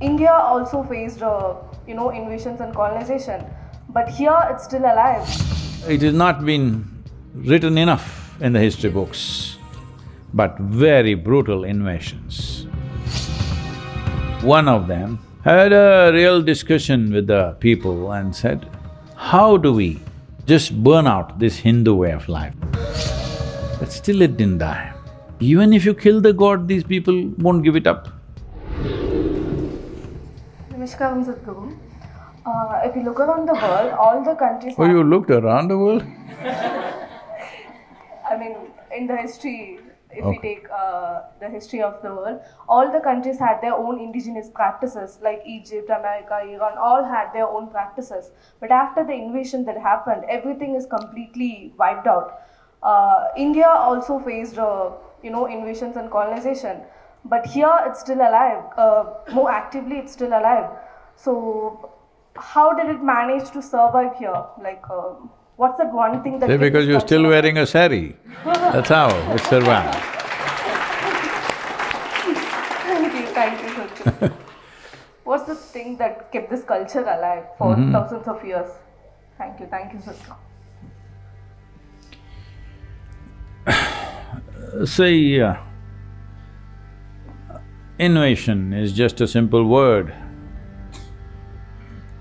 India also faced, uh, you know, invasions and colonization, but here it's still alive. It has not been written enough in the history books, but very brutal invasions. One of them had a real discussion with the people and said, how do we just burn out this Hindu way of life? But still it didn't die. Even if you kill the god, these people won't give it up. Namaskaram, Sadhguru. Uh, if you look around the world, all the countries Oh, you looked around the world? I mean, in the history, if we take uh, the history of the world, all the countries had their own indigenous practices, like Egypt, America, Iran, all had their own practices. But after the invasion that happened, everything is completely wiped out. Uh, India also faced, uh, you know, invasions and colonization, but here it's still alive. Uh, more actively, it's still alive. So, how did it manage to survive here? Like, uh, what's that one thing that? Say, because you're still wearing a sari, that's how it survived. Thank you, thank you. What's the thing that kept this culture alive for Mm-hmm. thousands of years? Thank you, thank you, Sachin. See, uh, innovation is just a simple word.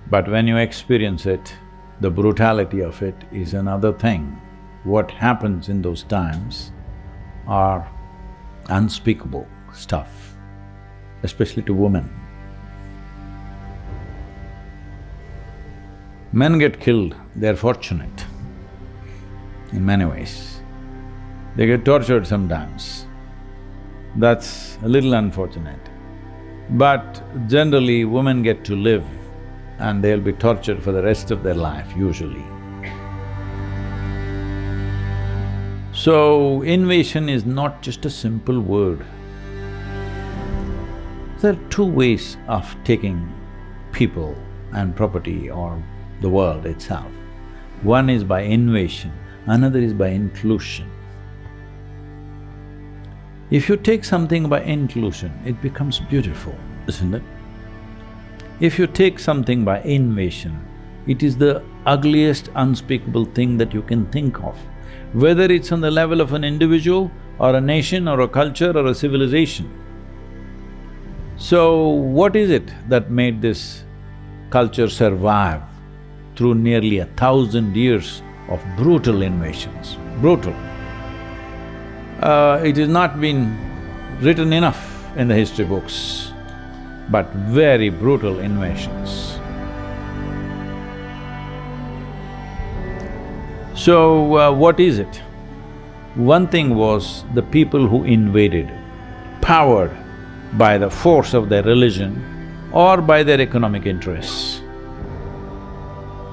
But when you experience it, the brutality of it is another thing. What happens in those times are unspeakable stuff, especially to women. Men get killed, they're fortunate in many ways. They get tortured sometimes. That's a little unfortunate. But generally, women get to live and they'll be tortured for the rest of their life, usually. So, invasion is not just a simple word. There are two ways of taking people and property or the world itself. One is by invasion, another is by inclusion. If you take something by inclusion, it becomes beautiful, isn't it? If you take something by invasion, it is the ugliest, unspeakable thing that you can think of, whether it's on the level of an individual or a nation or a culture or a civilization. So, what is it that made this culture survive through nearly a thousand years of brutal invasions? Brutal. Uh, it has not been written enough in the history books, but very brutal invasions. So, uh, what is it? One thing was the people who invaded, powered by the force of their religion or by their economic interests.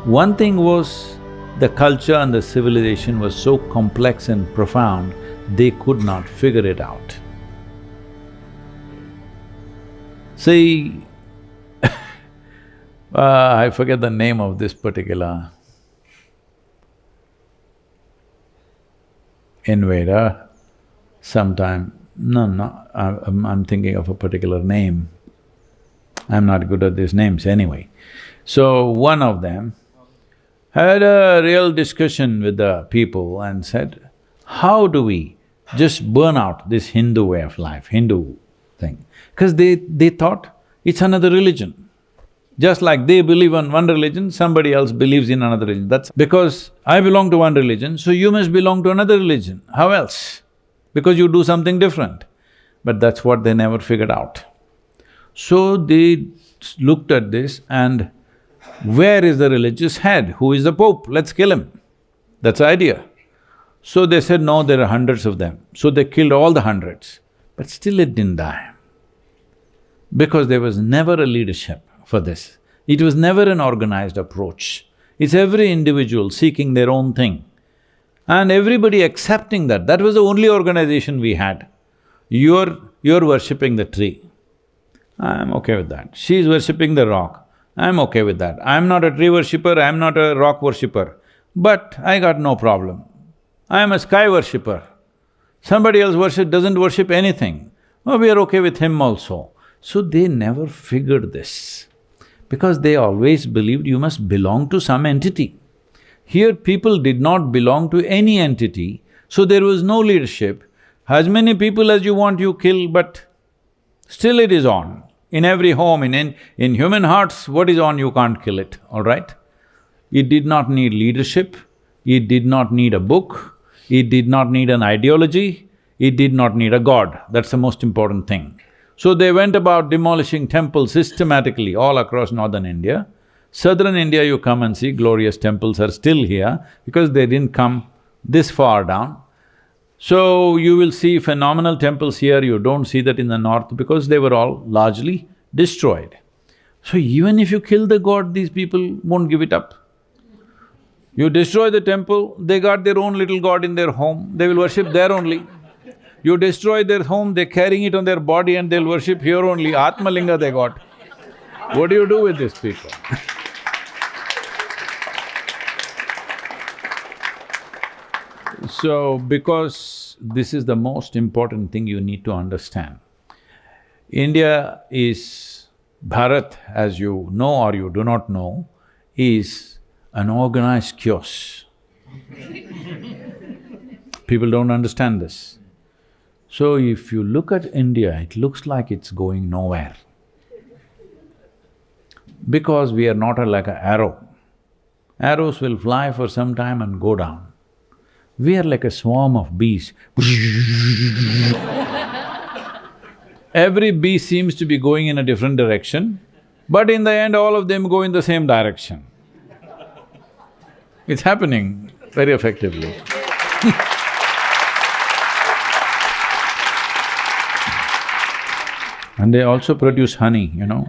One thing was the culture and the civilization was so complex and profound, they could not figure it out. See, uh, I forget the name of this particular invader, sometime… no, no, I'm, I'm thinking of a particular name. I'm not good at these names anyway. So, one of them had a real discussion with the people and said, how do we just burn out this Hindu way of life, Hindu thing? Because they… they thought it's another religion. Just like they believe in one religion, somebody else believes in another religion. That's because I belong to one religion, so you must belong to another religion. How else? Because you do something different. But that's what they never figured out. So they looked at this and where is the religious head? Who is the pope? Let's kill him. That's the idea. So they said, no, there are hundreds of them. So they killed all the hundreds. But still it didn't die. Because there was never a leadership for this. It was never an organized approach. It's every individual seeking their own thing. And everybody accepting that, that was the only organization we had. You're… you're worshipping the tree. I'm okay with that. She's worshipping the rock. I'm okay with that. I'm not a tree worshipper, I'm not a rock worshipper, but I got no problem. I'm a sky worshipper. Somebody else worship… doesn't worship anything. Oh, we are okay with him also. So they never figured this because they always believed you must belong to some entity. Here people did not belong to any entity, so there was no leadership. As many people as you want you kill, but still it is on. In every home, in, in, in human hearts, what is on you can't kill it, all right? It did not need leadership, it did not need a book, it did not need an ideology, it did not need a god, that's the most important thing. So they went about demolishing temples systematically all across northern India. Southern India, you come and see glorious temples are still here because they didn't come this far down. So you will see phenomenal temples here, you don't see that in the north because they were all largely destroyed. So even if you kill the god, these people won't give it up. You destroy the temple, they got their own little god in their home, they will worship there only. You destroy their home, they're carrying it on their body and they'll worship here only, Atmalinga they got. What do you do with these people? so, because this is the most important thing you need to understand. India is… Bharat, as you know or you do not know, is an organized chaos. People don't understand this. So if you look at India, it looks like it's going nowhere. Because we are not like an arrow. Arrows will fly for some time and go down. We are like a swarm of bees. Every bee seems to be going in a different direction, but in the end all of them go in the same direction. It's happening very effectively And they also produce honey, you know.